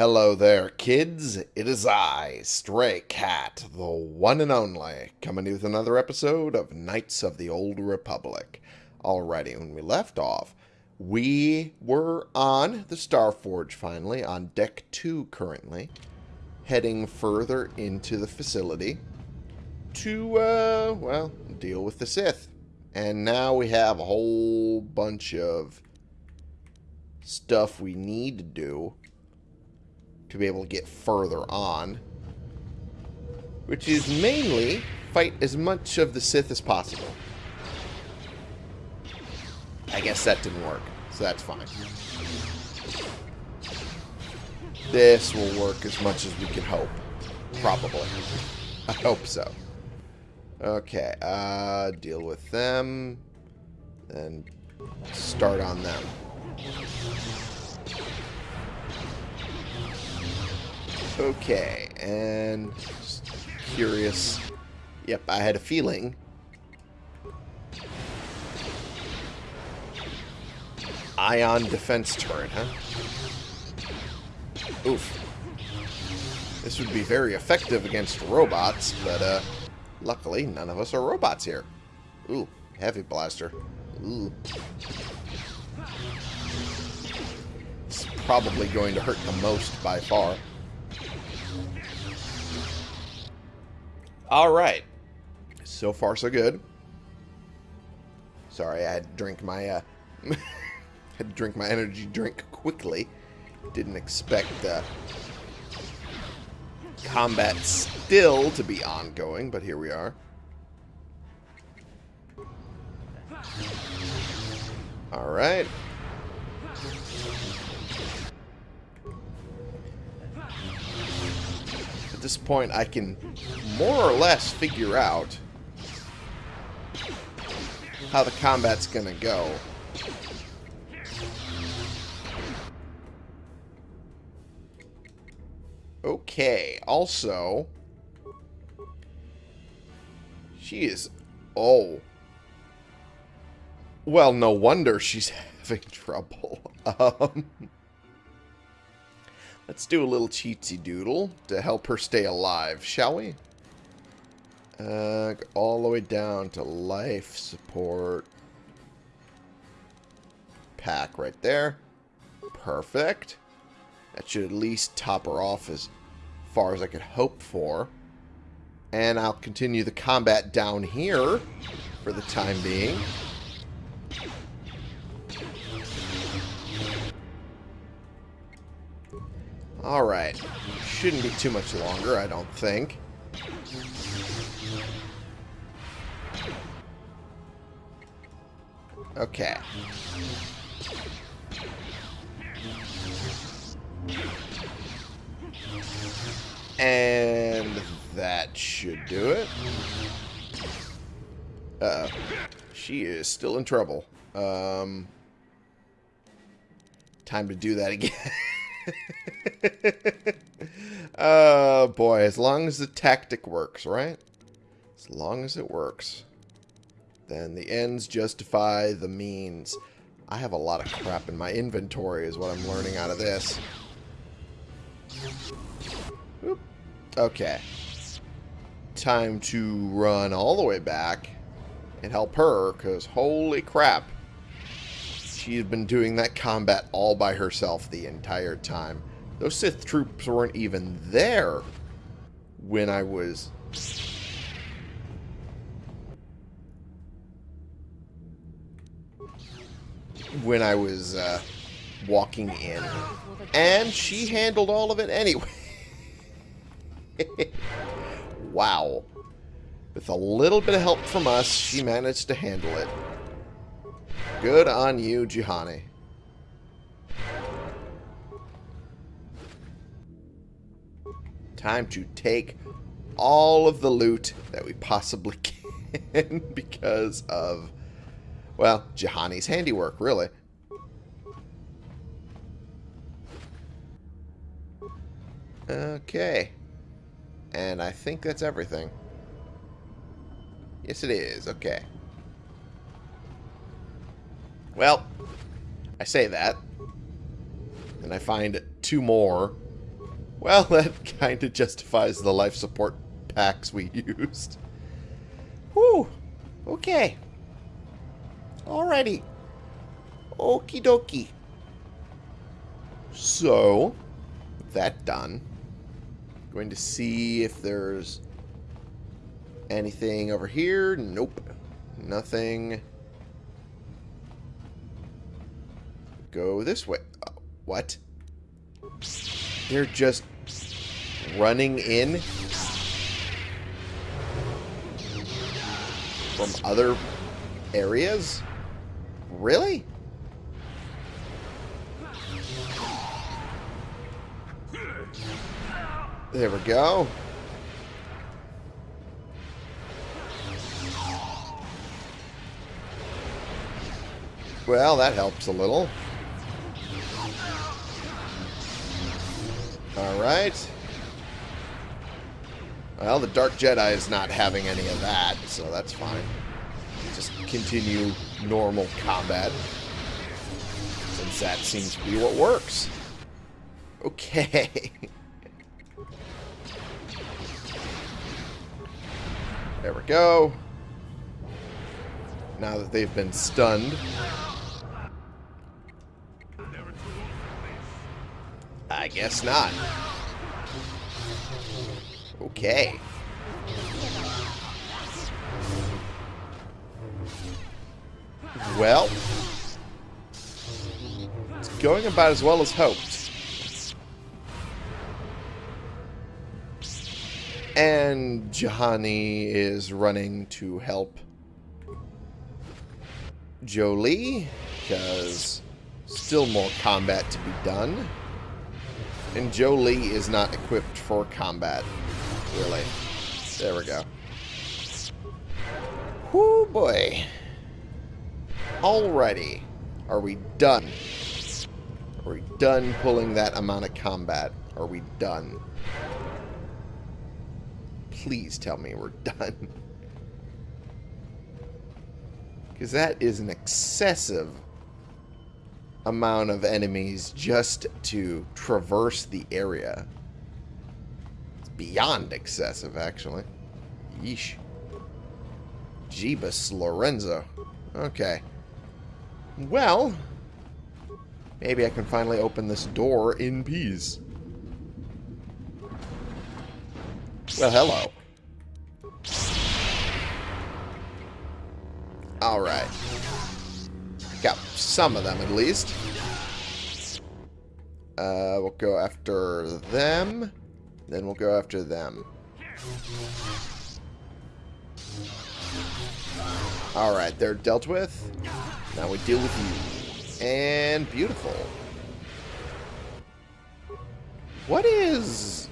Hello there, kids. It is I, Stray Cat, the one and only, coming with another episode of Knights of the Old Republic. Alrighty, when we left off, we were on the Starforge finally, on deck two currently, heading further into the facility to, uh, well, deal with the Sith. And now we have a whole bunch of stuff we need to do to be able to get further on. Which is mainly fight as much of the Sith as possible. I guess that didn't work, so that's fine. This will work as much as we can hope. Probably. I hope so. Okay, uh, deal with them. Then start on them. Okay, and curious. Yep, I had a feeling. Ion defense turret, huh? Oof. This would be very effective against robots, but uh, luckily none of us are robots here. Ooh, heavy blaster. Ooh. It's probably going to hurt the most by far. Alright. So far, so good. Sorry, I had to drink my, uh... had to drink my energy drink quickly. Didn't expect, uh... Combat still to be ongoing, but here we are. Alright. At this point, I can more or less figure out how the combat's gonna go. Okay, also... She is... Oh. Well, no wonder she's having trouble. Um... Let's do a little cheatsy doodle to help her stay alive, shall we? Uh, all the way down to life support. Pack right there. Perfect. That should at least top her off as far as I could hope for. And I'll continue the combat down here for the time being. Alright. Shouldn't be too much longer, I don't think. Okay. And that should do it. Uh. She is still in trouble. Um, time to do that again. oh, boy. As long as the tactic works, right? As long as it works. Then the ends justify the means. I have a lot of crap in my inventory is what I'm learning out of this. Oop. Okay. Time to run all the way back and help her, because holy crap. She's been doing that combat all by herself the entire time. Those Sith troops weren't even there when I was... When I was uh, walking in. And she handled all of it anyway. wow. With a little bit of help from us, she managed to handle it. Good on you, Juhani. Time to take all of the loot that we possibly can because of, well, Juhani's handiwork, really. Okay. And I think that's everything. Yes, it is. Okay. Well, I say that. And I find two more Well, that kind of justifies the life support packs we used. Whew. Okay. Alrighty. Okie dokie. So, with that done, going to see if there's anything over here. Nope. Nothing. Go this way. Oh, what? They're just running in from other areas? Really? There we go. Well, that helps a little. Alright. Well, the Dark Jedi is not having any of that, so that's fine. Just continue normal combat. Since that seems to be what works. Okay. there we go. Now that they've been stunned. I guess not. Okay. Well, it's going about as well as hoped. And Juhani is running to help Jolee, because still more combat to be done. And Jolee is not equipped for combat, really. There we go. Whoo boy. Alrighty. Are we done? Are we done pulling that amount of combat? Are we done? Please tell me we're done. Because that is an excessive amount of enemies just to traverse the area. It's beyond excessive, actually. Yeesh. Jeebus Lorenzo. Okay. Well, maybe I can finally open this door in peace. Well, hello. Alright. Got some of them, at least. Uh, we'll go after them. Then we'll go after them. Alright, they're dealt with. Now we deal with you. And beautiful. What is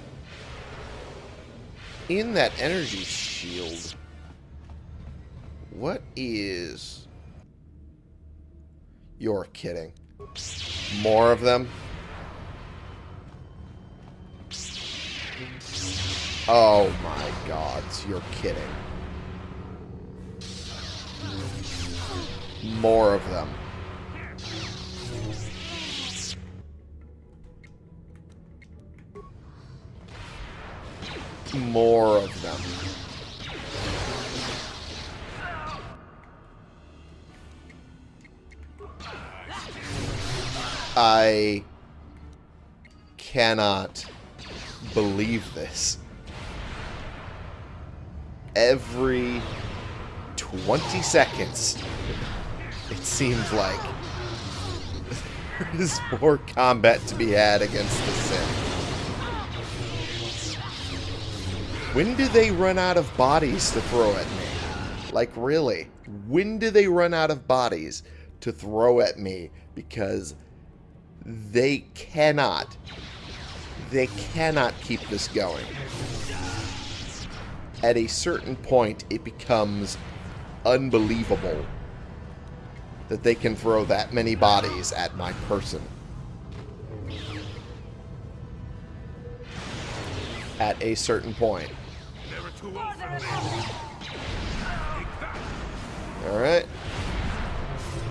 in that energy shield? What is... You're kidding. More of them? Oh my god, you're kidding. More of them. More of them. I cannot believe this. Every 20 seconds, it seems like there is more combat to be had against the Sith. When do they run out of bodies to throw at me? Like, really? When do they run out of bodies to throw at me? Because they cannot, they cannot keep this going. At a certain point, it becomes unbelievable that they can throw that many bodies at my person. At a certain point. Alright.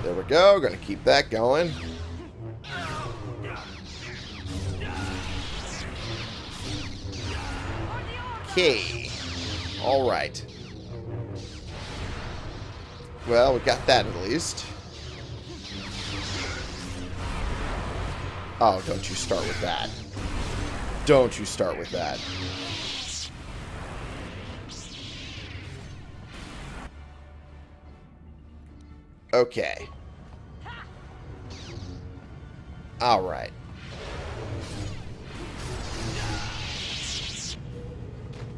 There we go. Gonna keep that going. Okay. Alright. Well, we got that at least. Oh, don't you start with that. Don't you start with that. Okay. Alright.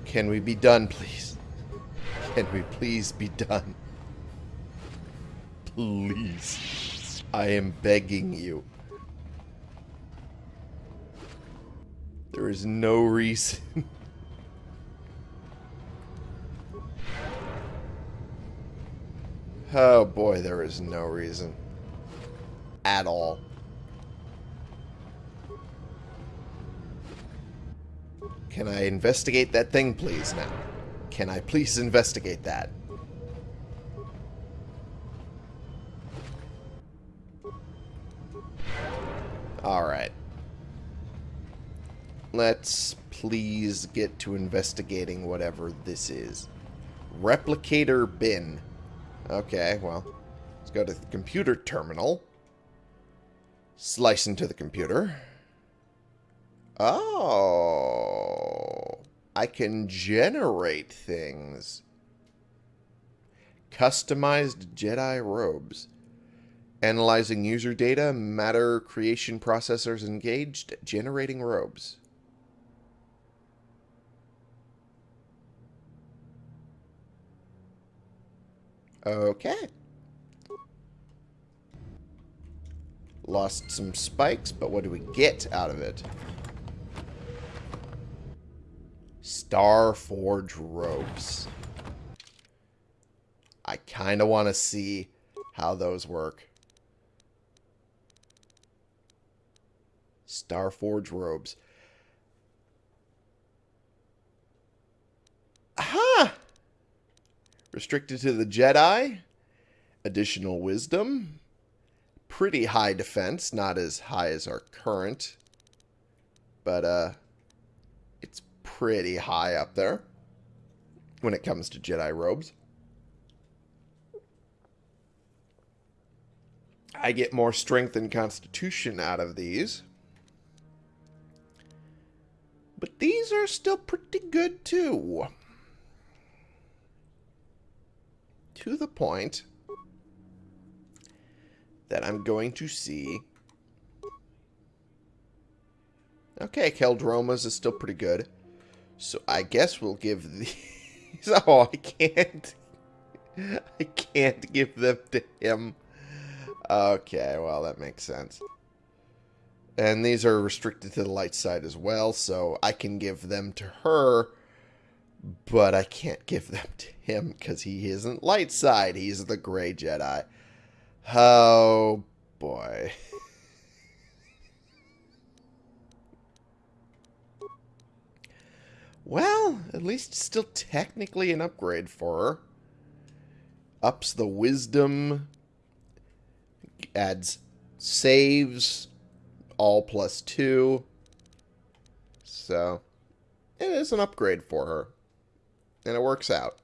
Can we be done, please? Can we please be done? Please. I am begging you. There is no reason. oh boy, there is no reason. At all. Can I investigate that thing, please, now? Can I please investigate that? Alright. Let's please get to investigating whatever this is. Replicator bin. Okay, well, let's go to the computer terminal. Slice into the computer. Oh. I can generate things. Customized Jedi robes. Analyzing user data, matter creation processors engaged, generating robes. Okay. Lost some spikes, but what do we get out of it? Star Forge robes. I kind of want to see how those work. Star Forge robes. Restricted to the Jedi. Additional wisdom. Pretty high defense. Not as high as our current. But, uh, it's pretty high up there when it comes to Jedi robes. I get more strength and constitution out of these. But these are still pretty good too. To the point that I'm going to see... Okay, Qel-Droma's is still pretty good. So I guess we'll give these... Oh, I can't... I can't give them to him. Okay, well, that makes sense. And these are restricted to the light side as well, so I can give them to her, but I can't give them to him because he isn't light side. He's the gray Jedi. Oh, boy. Well, at least still technically an upgrade for her. Ups the wisdom. Adds saves. All plus two. So, it is an upgrade for her. And it works out.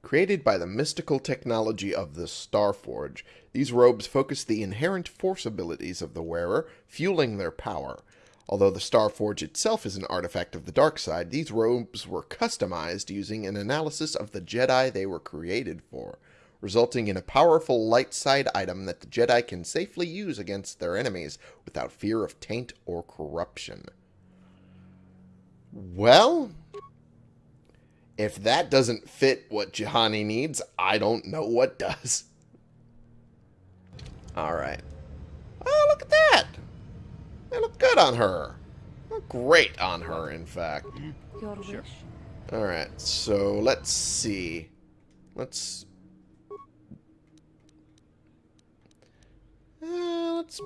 Created by the mystical technology of the Starforge, these robes focus the inherent force abilities of the wearer, fueling their power. Although the Starforge itself is an artifact of the dark side, these robes were customized using an analysis of the Jedi they were created for, resulting in a powerful light side item that the Jedi can safely use against their enemies without fear of taint or corruption. Well, if that doesn't fit what Juhani needs, I don't know what does. Alright. Oh, look at that! They look good on her. Look great on her, in fact. Your wish. Alright, so let's see. Let's... Uh, let's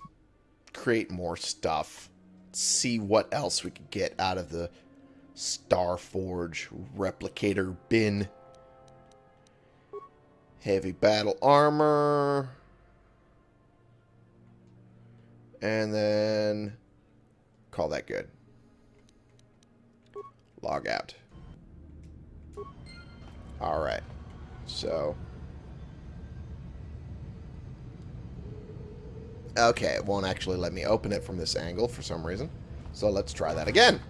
create more stuff. See what else we could get out of the Starforge replicator bin. Heavy battle armor. And then call that good. Log out. Alright. So... Okay, it won't actually let me open it from this angle for some reason. So let's try that again.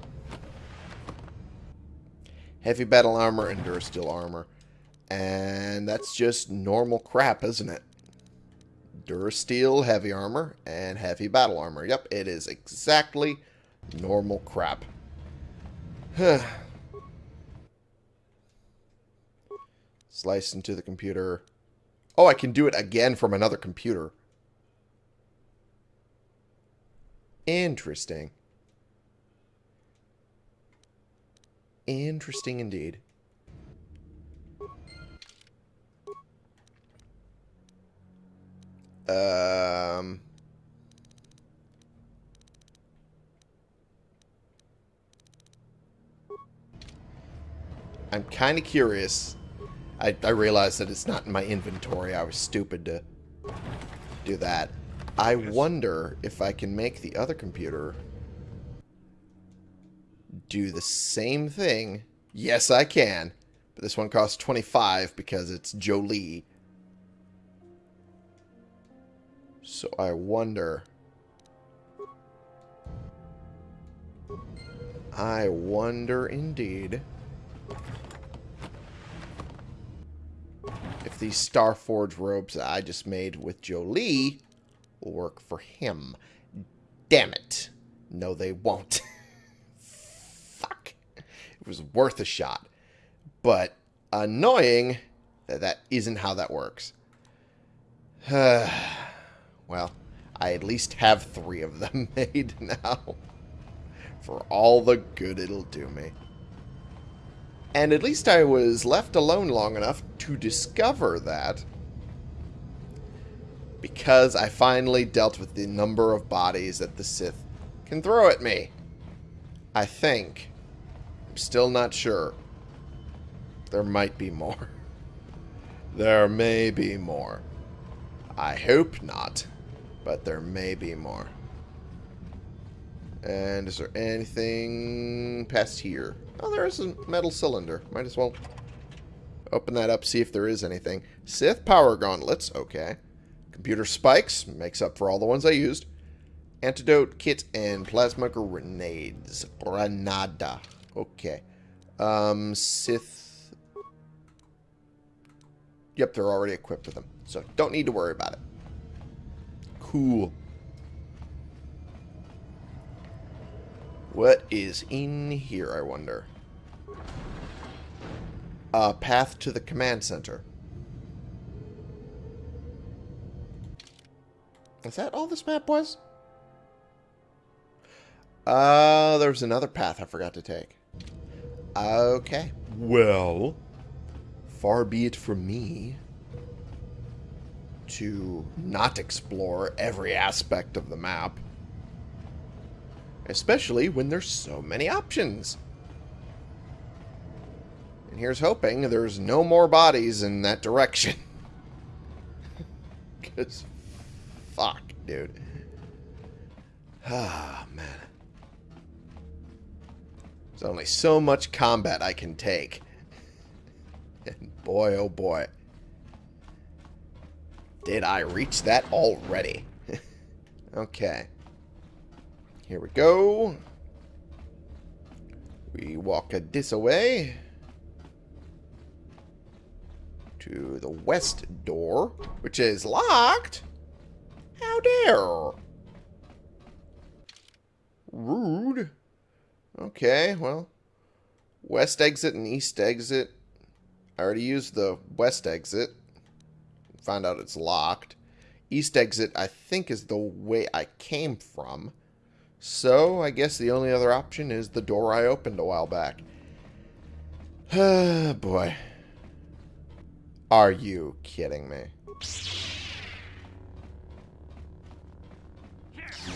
Heavy battle armor and Durasteel armor. And that's just normal crap, isn't it? Durasteel heavy armor and heavy battle armor. Yep, it is exactly normal crap. Slice into the computer. Oh, I can do it again from another computer. Interesting. Interesting indeed. Um... I'm kind of curious. I, I realized that it's not in my inventory. I was stupid to do that. I wonder if I can make the other computer do the same thing. Yes, I can. But this one costs 25 because it's Jolee. So I wonder... I wonder indeed if these Starforge robes that I just made with Jolee will work for him. Damn it. No, they won't. It was worth a shot. But annoying that that isn't how that works. well, I at least have three of them made now. For all the good it'll do me. And at least I was left alone long enough to discover that because I finally dealt with the number of bodies that the Sith can throw at me. I think. Still not sure. There might be more. There may be more. I hope not, but there may be more. And is there anything past here? Oh, there is a metal cylinder. Might as well open that up, see if there is anything. Sith power gauntlets. Okay. Computer spikes. Makes up for all the ones I used. Antidote kit and plasma grenades. Granada. Okay. Um, Sith... Yep, they're already equipped with them. So, don't need to worry about it. Cool. What is in here, I wonder? A path to the command center. Is that all this map was? Uh, there was another path I forgot to take. Okay. Well, far be it from me to not explore every aspect of the map. Especially when there's so many options. And here's hoping there's no more bodies in that direction. Because, fuck, dude. Ah, man. There's only so much combat I can take. And boy, oh boy. Did I reach that already? okay. Here we go. We walk a this away. To the west door, which is locked. How dare. Rude. Okay, well. West exit and east exit. I already used the west exit. Found out it's locked. East exit, I think, is the way I came from. So, I guess the only other option is the door I opened a while back. Ah, boy. Are you kidding me?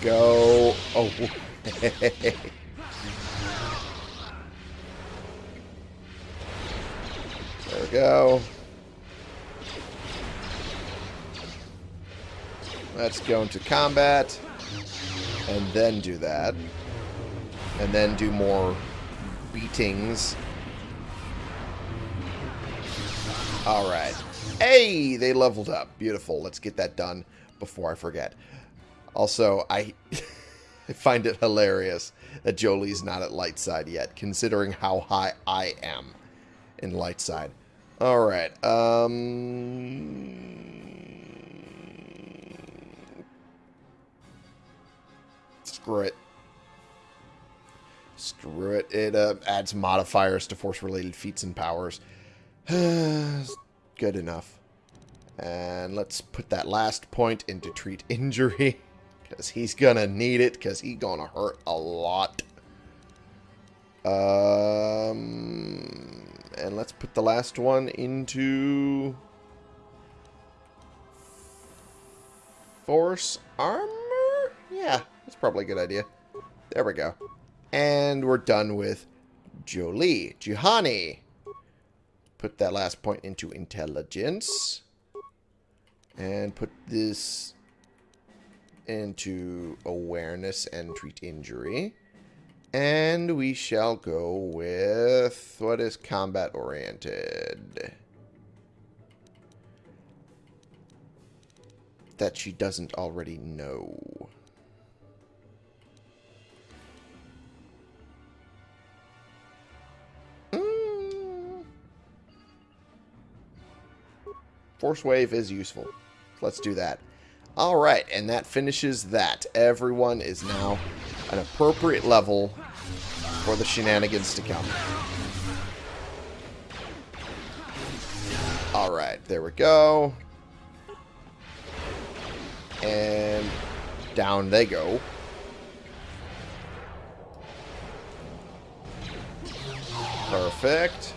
Go. Oh. we go. Let's go into combat. And then do that. And then do more beatings. Alright. Hey, they leveled up. Beautiful. Let's get that done before I forget. Also, I, I find it hilarious that Jolee's not at light side yet, considering how high I am in light side. Alright, um... Screw it. Screw it. It uh, adds modifiers to force-related feats and powers. Good enough. And let's put that last point into treat injury. Because he's going to need it. Because he's going to hurt a lot. Um, and let's put the last one into... Force armor? Yeah, that's probably a good idea. There we go. And we're done with Jolee. Juhani. Put that last point into intelligence. And put this into awareness and treat injury. And we shall go with what is combat oriented. That she doesn't already know. Mm. Force Wave is useful. Let's do that. Alright, and that finishes that. Everyone is now an appropriate level for the shenanigans to come. Alright, there we go. And down they go. Perfect.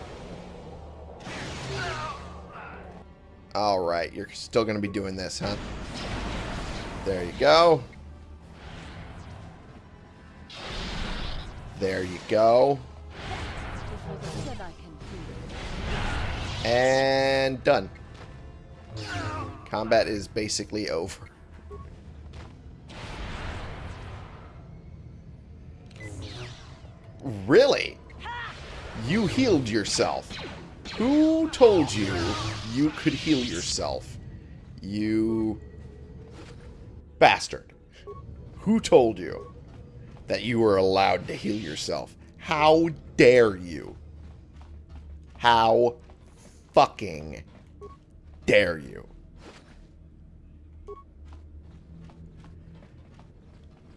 Alright, you're still going to be doing this, huh? There you go. There you go. And done. Combat is basically over. Really? You healed yourself. Who told you you could heal yourself? You bastard. Who told you that you were allowed to heal yourself? How dare you? How fucking dare you?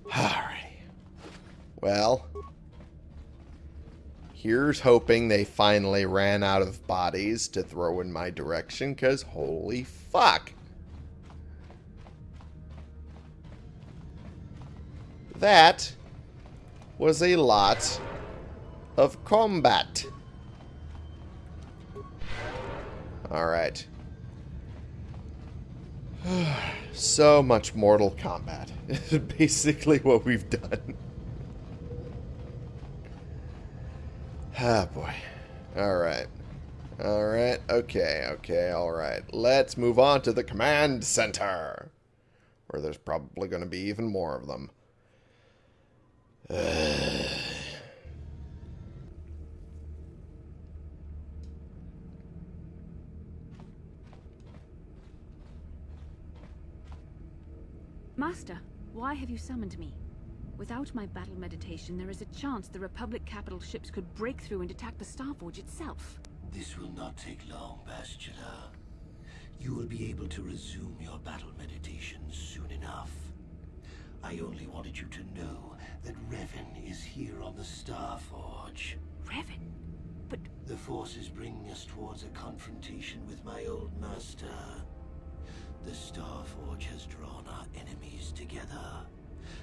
Alrighty. Well, here's hoping they finally ran out of bodies to throw in my direction, because holy fuck. That was a lot of combat. Alright. so much Mortal Kombat. Basically what we've done. Ah, boy. Alright. Alright, okay, okay, alright. Let's move on to the command center. Where there's probably going to be even more of them. Master, why have you summoned me? Without my battle meditation, there is a chance the Republic capital ships could break through and attack the Starforge itself. This will not take long, Bastila. You will be able to resume your battle meditation soon enough. I only wanted you to know that Revan is here on the Starforge. Revan? But... The Force is bringing us towards a confrontation with my old master. The Starforge has drawn our enemies together,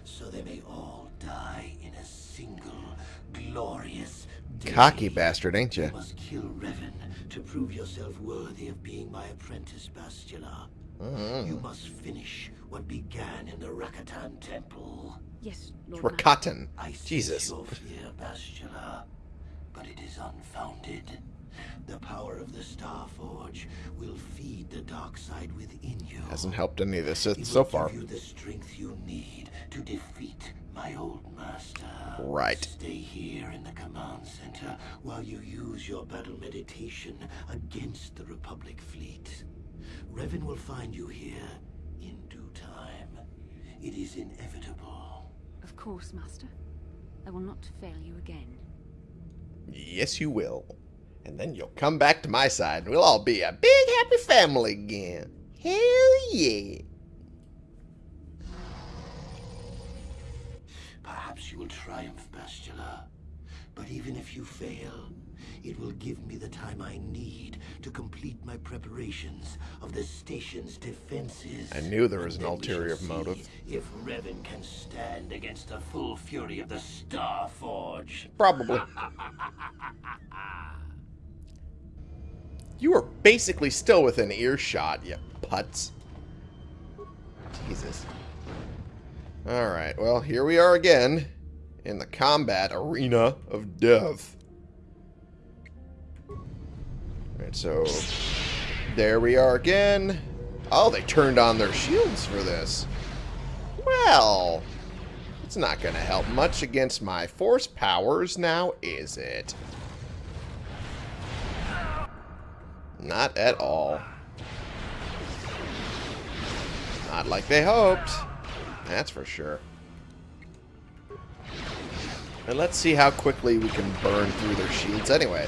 so they may all die in a single, glorious day. Cocky bastard, ain't you? You must kill Revan to prove yourself worthy of being my apprentice, Bastila. Mm. You must finish what began in the Rakatan Temple. Yes, Lord Master. Rakatan. I sense Jesus. your fear, Bastila, but it is unfounded. The power of the Starforge will feed the dark side within you. Hasn't helped any of this It so far. give you the strength you need to defeat my old master. Right. Stay here in the command center while you use your battle meditation against the Republic fleet. Revan will find you here in due time. It is inevitable. Of course, Master. I will not fail you again. Yes, you will. And then you'll come back to my side and we'll all be a big happy family again. Hell yeah. Perhaps you will triumph, Bastila. But even if you fail, it will give me the time I need to complete my preparations of the station's defenses. I knew there was an then we shall ulterior motive. If Revan can stand against the full fury of the Star Forge. Probably. You are basically still within earshot, you putz. Jesus. Alright, well, here we are again in the combat arena of death. Alright, so there we are again. Oh, they turned on their shields for this. Well, it's not going to help much against my force powers now, is it? Not at all. Not like they hoped. That's for sure. And let's see how quickly we can burn through their shields anyway.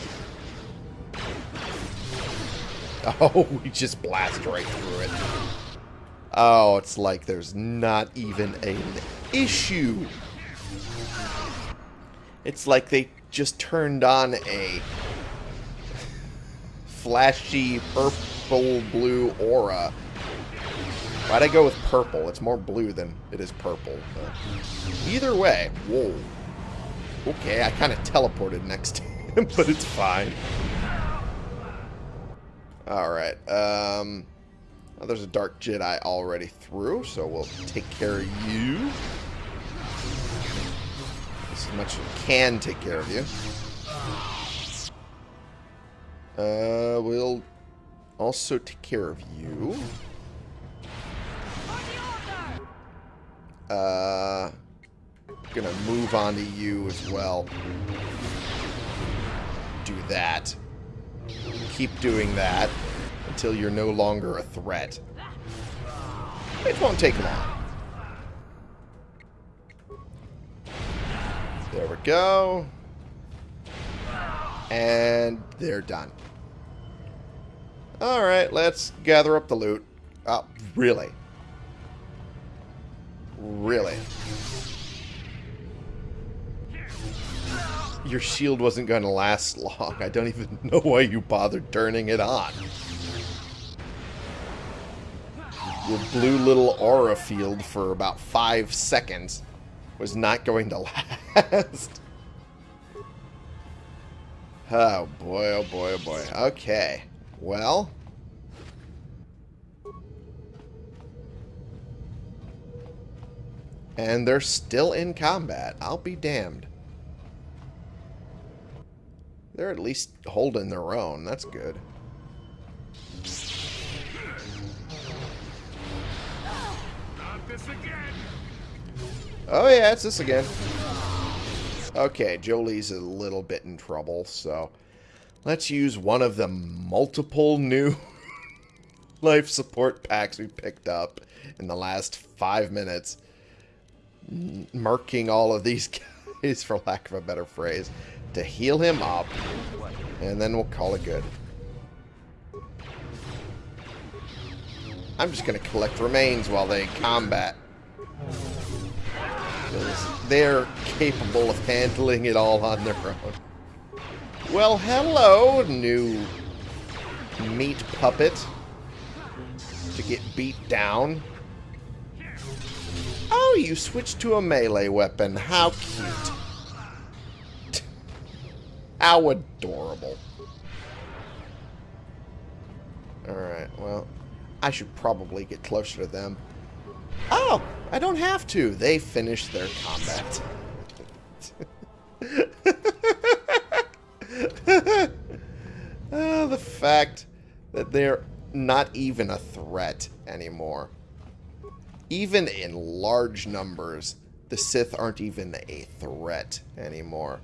Oh, we just blast right through it. Oh, it's like there's not even an issue. It's like they just turned on a flashy purple blue aura. Why'd I go with purple? It's more blue than it is purple. But either way, whoa. Okay, I kind of teleported next to him, but it's fine. Alright, um... there's a Dark Jedi already through, so we'll take care of you. As much as we can take care of you. Uh, we'll also take care of you. Uh, gonna move on to you as well. Do that. Keep doing that until you're no longer a threat. It won't take long. There we go. And they're done. Alright, let's gather up the loot. Oh, really? Really? Your shield wasn't going to last long. I don't even know why you bothered turning it on. Your blue little aura field for about five seconds was not going to last. Oh boy, oh boy, oh boy. Okay. Well. And they're still in combat. I'll be damned. They're at least holding their own. That's good. Oh yeah, it's this again. Okay, Jolee's a little bit in trouble, so let's use one of the multiple new life support packs we picked up in the last five minutes. Marking all of these guys, for lack of a better phrase, to heal him up, and then we'll call it good. I'm just going to collect remains while they combat. Because they're capable of handling it all on their own. Well, hello, new meat puppet. To get beat down. Oh, you switched to a melee weapon. How cute. How adorable. Alright, well, I should probably get closer to them. Oh, I don't have to. They finished their combat. oh, the fact that they're not even a threat anymore. Even in large numbers, the Sith aren't even a threat anymore.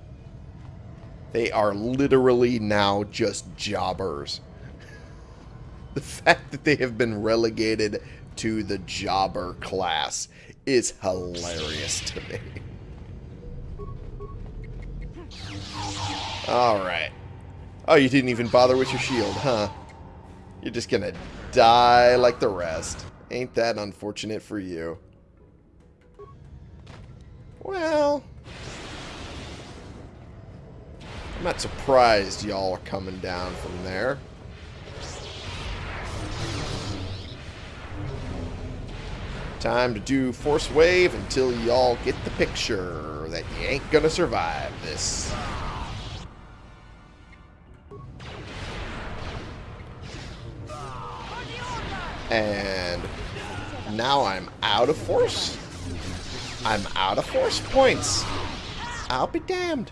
They are literally now just jobbers. The fact that they have been relegated to the jobber class is hilarious to me. Alright. Oh, you didn't even bother with your shield, huh? You're just gonna die like the rest. Ain't that unfortunate for you? Well... I'm not surprised y'all are coming down from there. Time to do Force Wave until y'all get the picture that you ain't gonna survive this. And now I'm out of force. I'm out of force points. I'll be damned.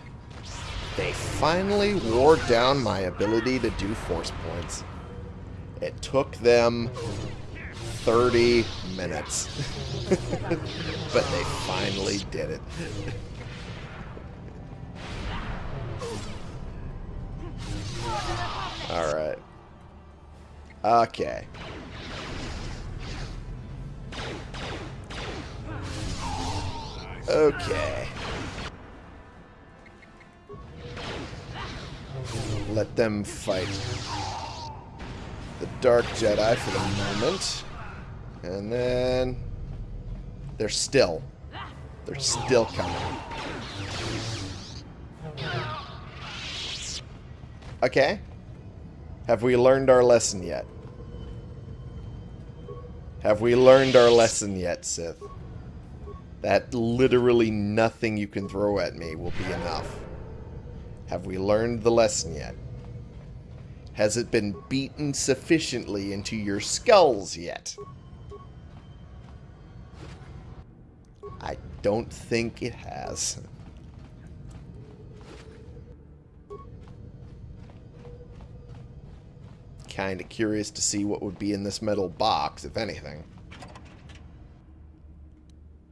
They finally wore down my ability to do force points. It took them 30 minutes. but they finally did it. Alright. Okay. Okay. Let them fight the Dark Jedi for the moment. And then... They're still. They're still coming. Okay. Have we learned our lesson yet? Have we learned our lesson yet, Sith? That literally nothing you can throw at me will be enough. Have we learned the lesson yet? Has it been beaten sufficiently into your skulls yet? I don't think it has. Kind of curious to see what would be in this metal box, if anything.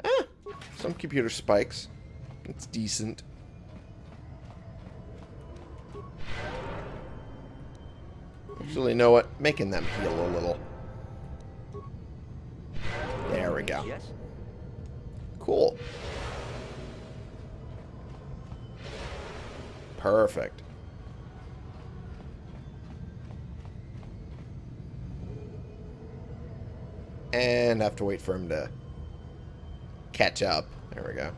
Ah, some computer spikes. It's decent. Actually, you know what? Making them heal a little. There we go. Cool. Perfect. And have to wait for him to catch up. There we go.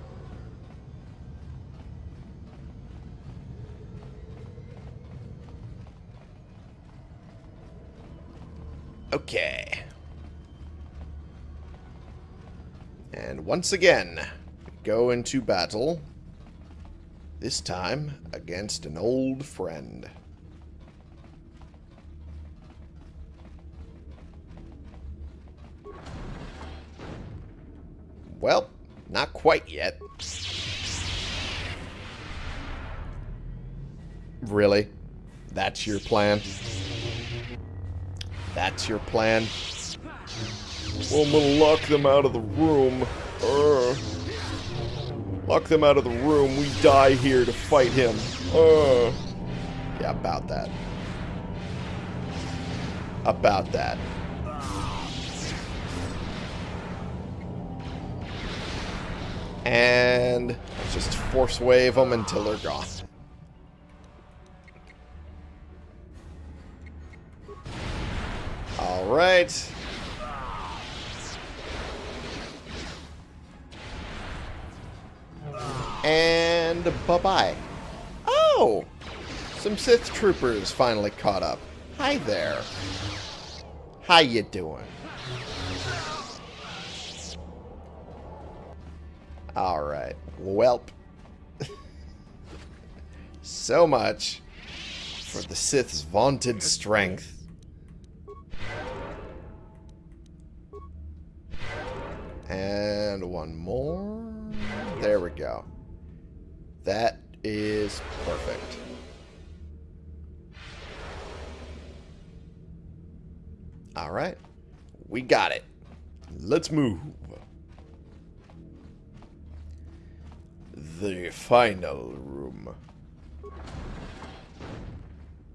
Okay. And once again, go into battle. This time against an old friend. Well, not quite yet. Really? That's your plan? That's your plan? Well, I'm gonna lock them out of the room. Uh, lock them out of the room. We die here to fight him. Uh, yeah, about that. About that. And let's just force wave them until they're gone. Right. And bye-bye. Oh! Some Sith troopers finally caught up. Hi there. How you doing? Alright. Welp. so much for the Sith's vaunted strength. And one more. There we go. That is perfect. Alright. We got it. Let's move. The final room.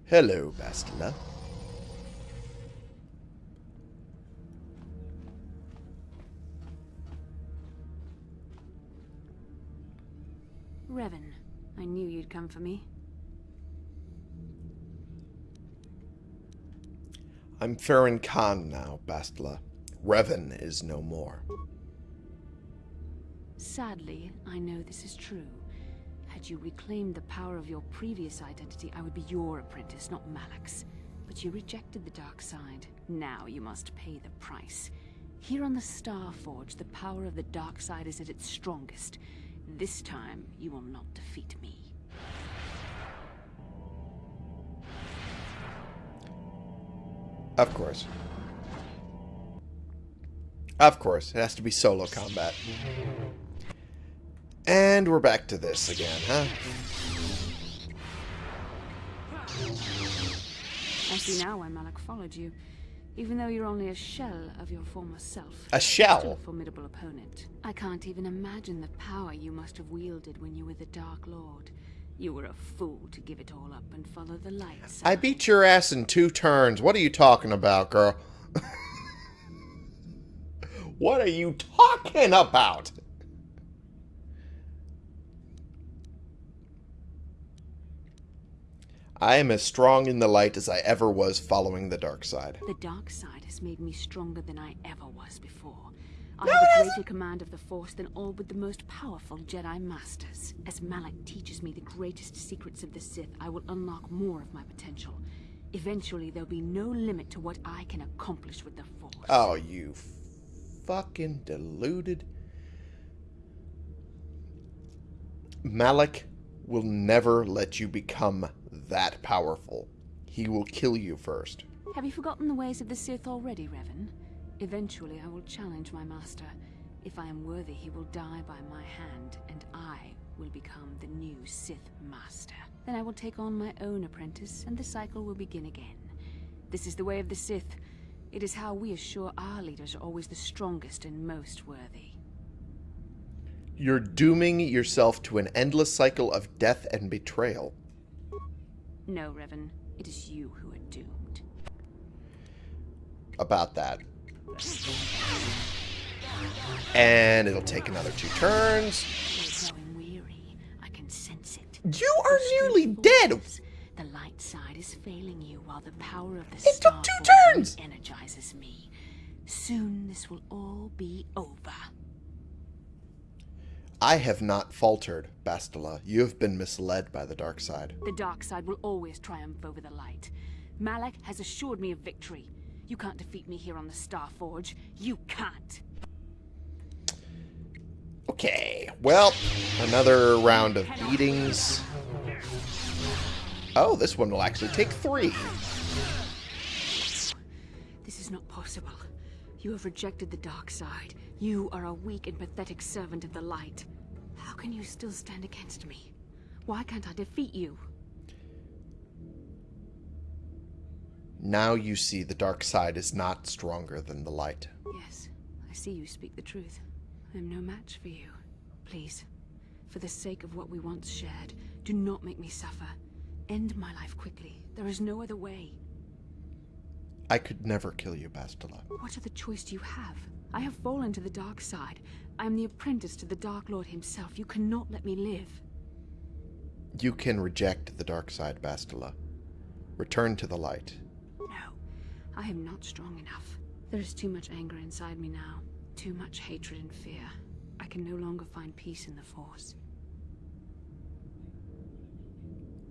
Hello, Bastila. Revan, I knew you'd come for me. I'm Farron Khan now, Bastila. Revan is no more. Sadly, I know this is true. Had you reclaimed the power of your previous identity, I would be your apprentice, not Malak's. But you rejected the dark side. Now you must pay the price. Here on the Star Forge, the power of the dark side is at its strongest. This time, you will not defeat me. Of course. Of course. It has to be solo combat. And we're back to this again, huh? I see now why Malak followed you. Even though you're only a shell of your former self. A Still shell? a formidable opponent. I can't even imagine the power you must have wielded when you were the Dark Lord. You were a fool to give it all up and follow the light side. I beat your ass in two turns. What are you talking about, girl? what are you talking about? I am as strong in the light as I ever was following the dark side. The dark side has made me stronger than I ever was before. I No, have it a hasn't. greater command of the Force than all but the most powerful Jedi Masters. As Malak teaches me the greatest secrets of the Sith, I will unlock more of my potential. Eventually, there'll be no limit to what I can accomplish with the Force. Oh, you fucking deluded. Malik will never let you become that powerful. He will kill you first. Have you forgotten the ways of the Sith already, Revan? Eventually, I will challenge my master. If I am worthy, he will die by my hand, and I will become the new Sith Master. Then I will take on my own apprentice, and the cycle will begin again. This is the way of the Sith. It is how we assure our leaders are always the strongest and most worthy. You're dooming yourself to an endless cycle of death and betrayal. No, Revan, it is you who are doomed. About that. And it'll take another two turns. You're weary. I can sense it. You are nearly dead! The light side is failing you while the power of the It took two turns! energizes me. Soon this will all be over. I have not faltered, Bastila. You have been misled by the dark side. The dark side will always triumph over the light. Malak has assured me of victory. You can't defeat me here on the Star Forge. You can't. Okay, well, another round of beatings. Oh, this one will actually take three. This is not possible. You have rejected the dark side. You are a weak and pathetic servant of the light. How can you still stand against me? Why can't I defeat you? Now you see the dark side is not stronger than the light. Yes, I see you speak the truth. I am no match for you. Please, for the sake of what we once shared, do not make me suffer. End my life quickly. There is no other way. I could never kill you, Bastila. What other choice do you have? I have fallen to the dark side. I am the apprentice to the Dark Lord himself. You cannot let me live. You can reject the dark side, Bastila. Return to the light. No, I am not strong enough. There is too much anger inside me now. Too much hatred and fear. I can no longer find peace in the Force.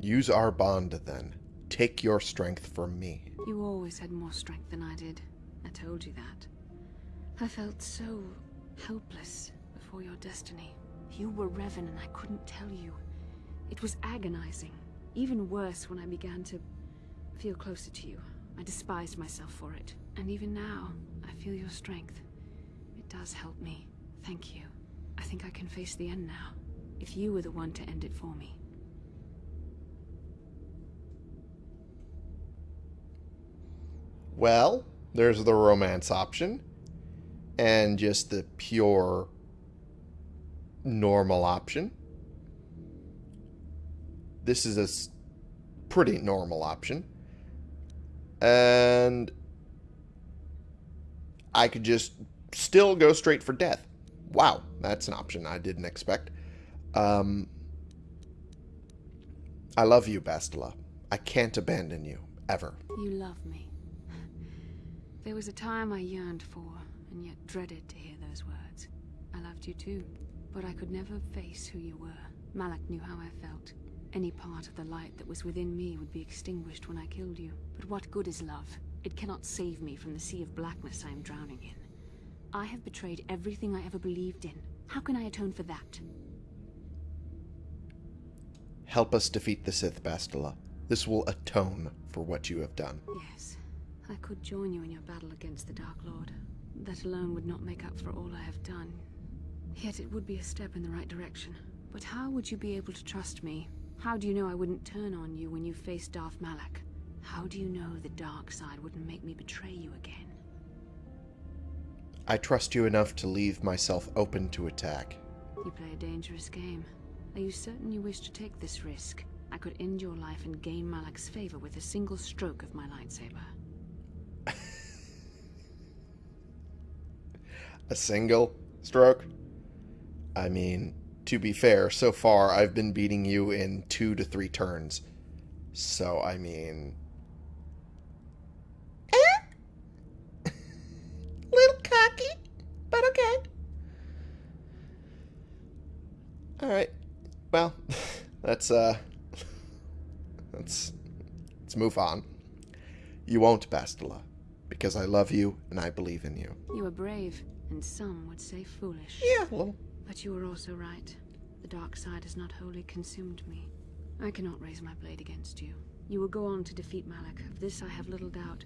Use our bond, then. Take your strength from me. You always had more strength than I did. I told you that. I felt so helpless before your destiny. You were Revan and I couldn't tell you. It was agonizing. Even worse when I began to feel closer to you. I despised myself for it. And even now, I feel your strength. It does help me. Thank you. I think I can face the end now. If you were the one to end it for me. Well, there's the romance option. And just the pure normal option. This is a pretty normal option. And I could just still go straight for death. Wow, that's an option I didn't expect. Um, I love you, Bastila. I can't abandon you, ever. You love me. There was a time I yearned for, and yet dreaded to hear those words. I loved you too, but I could never face who you were. Malak knew how I felt. Any part of the light that was within me would be extinguished when I killed you. But what good is love? It cannot save me from the sea of blackness I am drowning in. I have betrayed everything I ever believed in. How can I atone for that? Help us defeat the Sith, Bastila. This will atone for what you have done. Yes, I could join you in your battle against the Dark Lord. That alone would not make up for all I have done. Yet it would be a step in the right direction. But how would you be able to trust me? How do you know I wouldn't turn on you when you faced Darth Malak? How do you know the dark side wouldn't make me betray you again? I trust you enough to leave myself open to attack. You play a dangerous game. Are you certain you wish to take this risk? I could end your life and gain Malak's favor with a single stroke of my lightsaber. a single stroke? I mean, to be fair, so far I've been beating you in two to three turns. So, I mean. Eh? Little cocky, but okay. Alright. Well, let's, uh. Let's. Let's move on. You won't, Bastila, because I love you and I believe in you. You are brave, and some would say foolish. Yeah, little. But you were also right. The dark side has not wholly consumed me. I cannot raise my blade against you. You will go on to defeat Malak. Of this I have little doubt.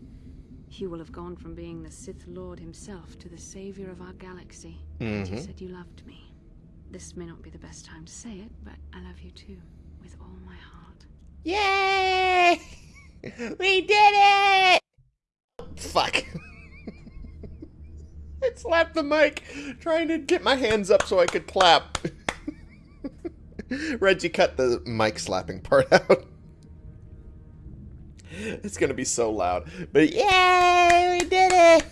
You will have gone from being the Sith Lord himself to the savior of our galaxy. And you Mhm. said you loved me. This may not be the best time to say it, but I love you too, with all my heart. Yay! We did it! Fuck. I slapped the mic trying to get my hands up so I could clap. Reggie cut the mic slapping part out. It's gonna be so loud. But yay! We did it!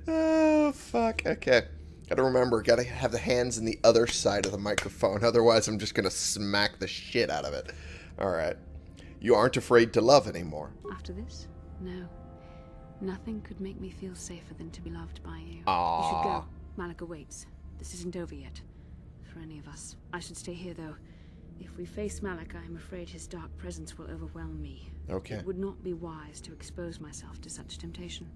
oh, fuck. Okay. Gotta remember, gotta have the hands in the other side of the microphone, otherwise I'm just gonna smack the shit out of it. Alright. You aren't afraid to love anymore. After this? No. Nothing could make me feel safer than to be loved by you. You should go. Malak awaits. This isn't over yet. For any of us. I should stay here, though. If we face Malak, I am afraid his dark presence will overwhelm me. Okay. It would not be wise to expose myself to such temptation.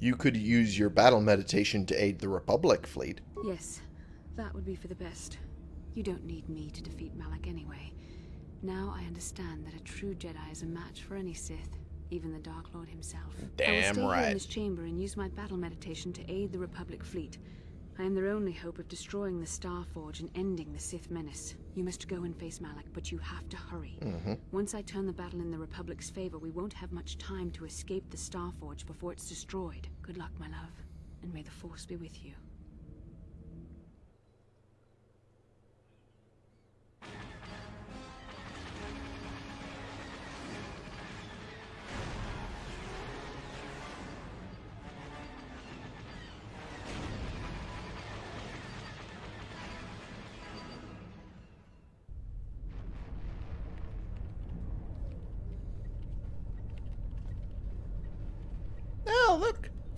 You could use your battle meditation to aid the Republic fleet. Yes, that would be for the best. You don't need me to defeat Malak anyway. Now I understand that a true Jedi is a match for any Sith, even the Dark Lord himself. Damn I will stay here in this chamber and use my battle meditation to aid the Republic fleet. I am their only hope of destroying the Star Forge and ending the Sith menace. You must go and face Malak, but you have to hurry. Mm-hmm. Once I turn the battle in the Republic's favor, we won't have much time to escape the Star Forge before it's destroyed. Good luck, my love, and may the Force be with you.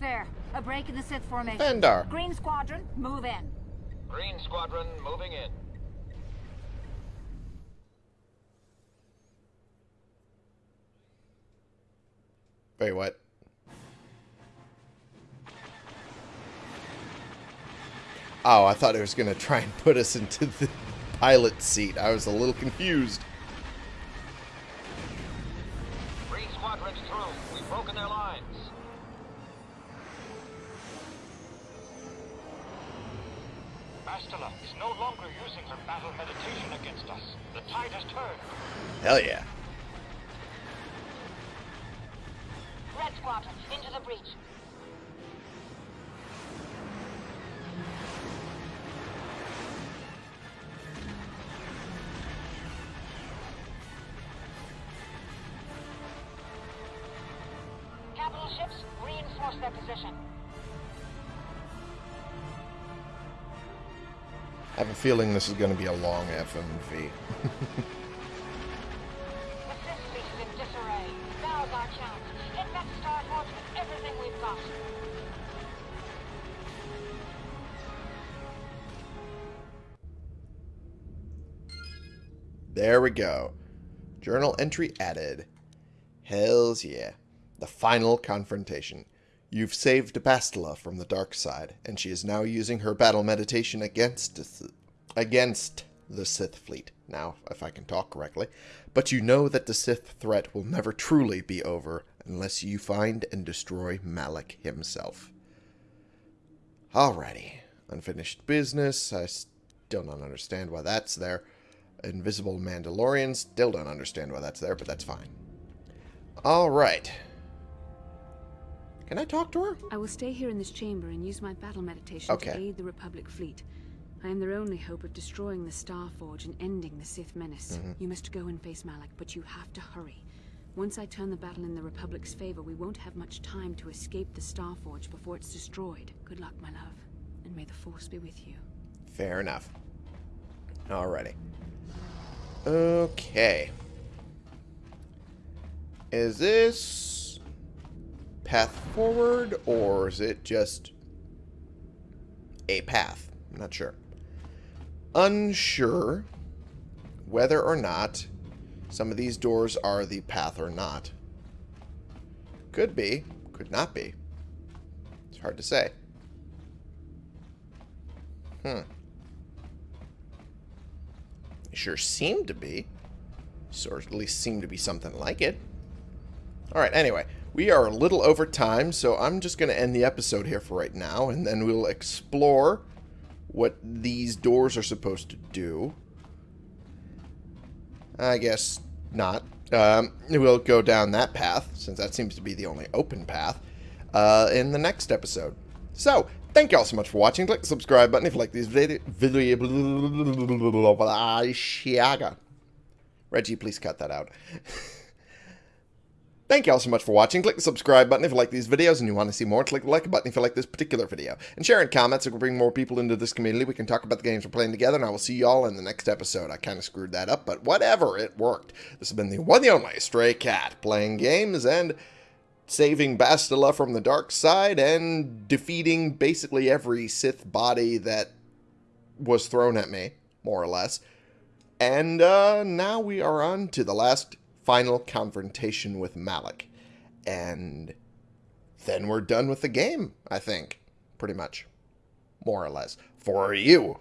There. A break in the Sith formation. Vendar. Green Squadron, move in. Green Squadron moving in. Wait, what? Oh, I thought it was going to try and put us into the pilot seat. I was a little confused. Her battle meditation against us. The tide has turned. Hell yeah. I have a feeling this is going to be a long FMV. There we go. Journal entry added. Hells yeah. The final confrontation. You've saved Bastila from the dark side, and she is now using her battle meditation against against the Sith fleet. Now, if I can talk correctly. But you know that the Sith threat will never truly be over unless you find and destroy Malak himself. Alrighty. Unfinished business. I still don't understand why that's there. Invisible Mandalorian. Still don't understand why that's there, but that's fine. Alright. Can I talk to her? I will stay here in this chamber and use my battle meditation Okay. to aid the Republic fleet. I am their only hope of destroying the Star Forge and ending the Sith menace. Mm-hmm. You must go and face Malak, but you have to hurry. Once I turn the battle in the Republic's favor, we won't have much time to escape the Star Forge before it's destroyed. Good luck, my love, and may the Force be with you. Fair enough. Alrighty. Okay. Is this path forward, or is it just a path? I'm not sure. Unsure whether or not some of these doors are the path or not. Could be, could not be. It's hard to say. Hmm. They sure seem to be. Or at least seem to be something like it. Alright, anyway. We are a little over time, so I'm just going to end the episode here for right now, and then we'll explore what these doors are supposed to do. I guess not. Um, we'll go down that path, since that seems to be the only open path, uh, in the next episode. So, thank you all so much for watching. Click the subscribe button if you like these video... video Reggie, please cut that out. Thank you all so much for watching. Click the subscribe button if you like these videos and you want to see more. Click the like button if you like this particular video. And share in comments we can bring more people into this community. We can talk about the games we're playing together, and I will see you all in the next episode. I kind of screwed that up, but whatever, it worked. This has been the one the only Stray Cat, playing games and saving Bastila from the dark side and defeating basically every Sith body that was thrown at me, more or less. And uh, now we are on to the last final confrontation with Malik. And then we're done with the game, I think. Pretty much. More or less. For you.